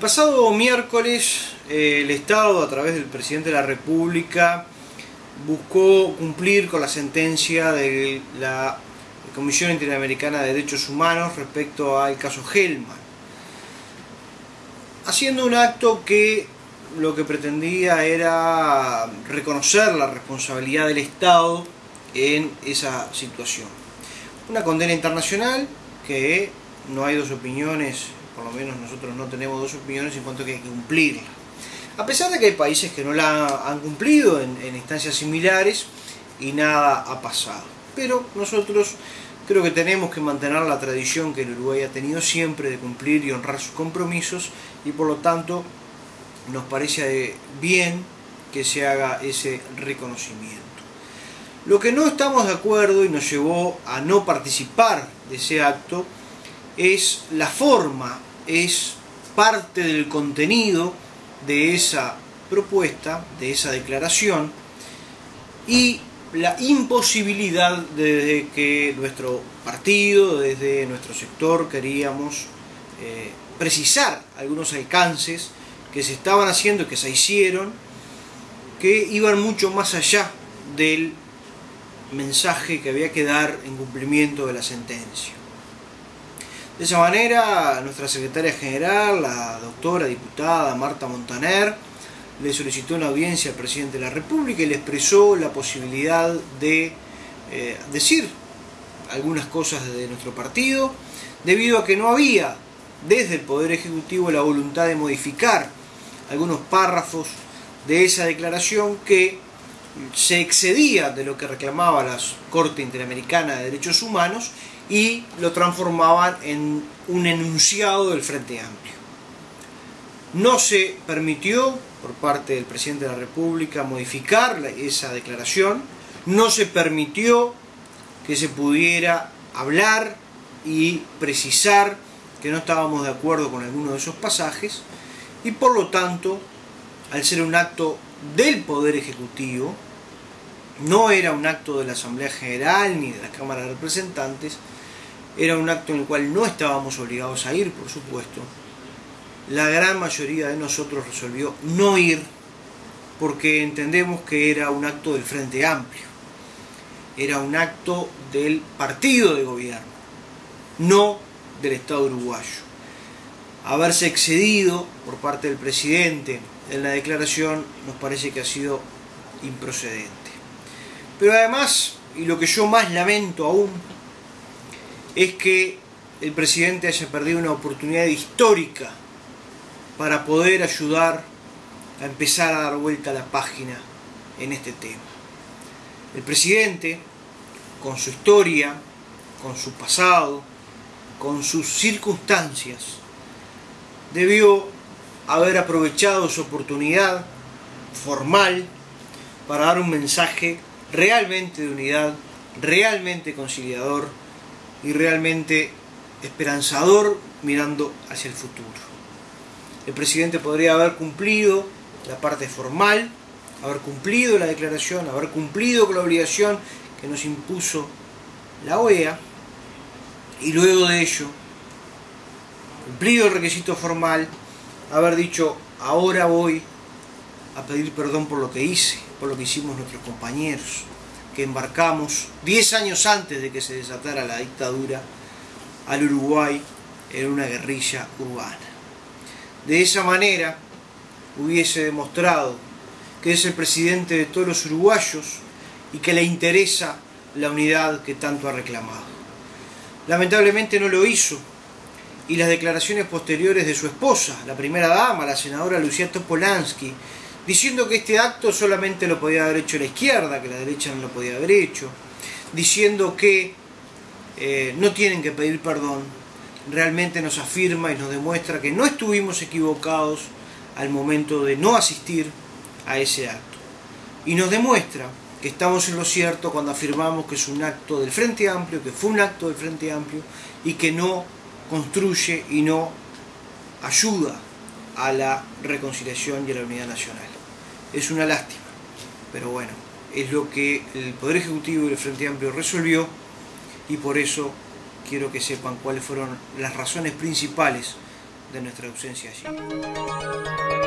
pasado miércoles eh, el Estado, a través del presidente de la República, buscó cumplir con la sentencia de la Comisión Interamericana de Derechos Humanos respecto al caso Hellman, haciendo un acto que lo que pretendía era reconocer la responsabilidad del Estado en esa situación. Una condena internacional que no hay dos opiniones, por lo menos nosotros no tenemos dos opiniones en cuanto a que hay que cumplirla. A pesar de que hay países que no la han cumplido en, en instancias similares y nada ha pasado. Pero nosotros creo que tenemos que mantener la tradición que el Uruguay ha tenido siempre de cumplir y honrar sus compromisos y por lo tanto nos parece bien que se haga ese reconocimiento. Lo que no estamos de acuerdo y nos llevó a no participar de ese acto es la forma, es parte del contenido de esa propuesta, de esa declaración y la imposibilidad de que nuestro partido, desde nuestro sector, queríamos eh, precisar algunos alcances que se estaban haciendo que se hicieron, que iban mucho más allá del mensaje que había que dar en cumplimiento de la sentencia. De esa manera, nuestra secretaria general, la doctora diputada Marta Montaner, le solicitó una audiencia al presidente de la República y le expresó la posibilidad de eh, decir algunas cosas de nuestro partido, debido a que no había desde el Poder Ejecutivo la voluntad de modificar algunos párrafos de esa declaración que se excedía de lo que reclamaba la Corte Interamericana de Derechos Humanos y lo transformaban en un enunciado del Frente Amplio. No se permitió por parte del presidente de la República modificar esa declaración, no se permitió que se pudiera hablar y precisar que no estábamos de acuerdo con alguno de esos pasajes y por lo tanto, al ser un acto del Poder Ejecutivo, no era un acto de la Asamblea General ni de la Cámara de Representantes, era un acto en el cual no estábamos obligados a ir, por supuesto. La gran mayoría de nosotros resolvió no ir porque entendemos que era un acto del Frente Amplio, era un acto del partido de gobierno, no del Estado uruguayo. Haberse excedido por parte del presidente en la declaración nos parece que ha sido improcedente. Pero además, y lo que yo más lamento aún, es que el presidente haya perdido una oportunidad histórica para poder ayudar a empezar a dar vuelta a la página en este tema. El presidente, con su historia, con su pasado, con sus circunstancias, debió haber aprovechado su oportunidad formal para dar un mensaje realmente de unidad, realmente conciliador y realmente esperanzador mirando hacia el futuro. El presidente podría haber cumplido la parte formal, haber cumplido la declaración, haber cumplido con la obligación que nos impuso la OEA y luego de ello, cumplido el requisito formal, haber dicho ahora voy a pedir perdón por lo que hice, por lo que hicimos nuestros compañeros, que embarcamos 10 años antes de que se desatara la dictadura al Uruguay en una guerrilla urbana. De esa manera hubiese demostrado que es el presidente de todos los uruguayos y que le interesa la unidad que tanto ha reclamado. Lamentablemente no lo hizo y las declaraciones posteriores de su esposa, la primera dama, la senadora Lucía Topolansky, diciendo que este acto solamente lo podía haber hecho la izquierda, que la derecha no lo podía haber hecho, diciendo que eh, no tienen que pedir perdón, realmente nos afirma y nos demuestra que no estuvimos equivocados al momento de no asistir a ese acto. Y nos demuestra que estamos en lo cierto cuando afirmamos que es un acto del Frente Amplio, que fue un acto del Frente Amplio y que no construye y no ayuda a la reconciliación y a la unidad nacional. Es una lástima, pero bueno, es lo que el Poder Ejecutivo y el Frente Amplio resolvió y por eso quiero que sepan cuáles fueron las razones principales de nuestra ausencia allí.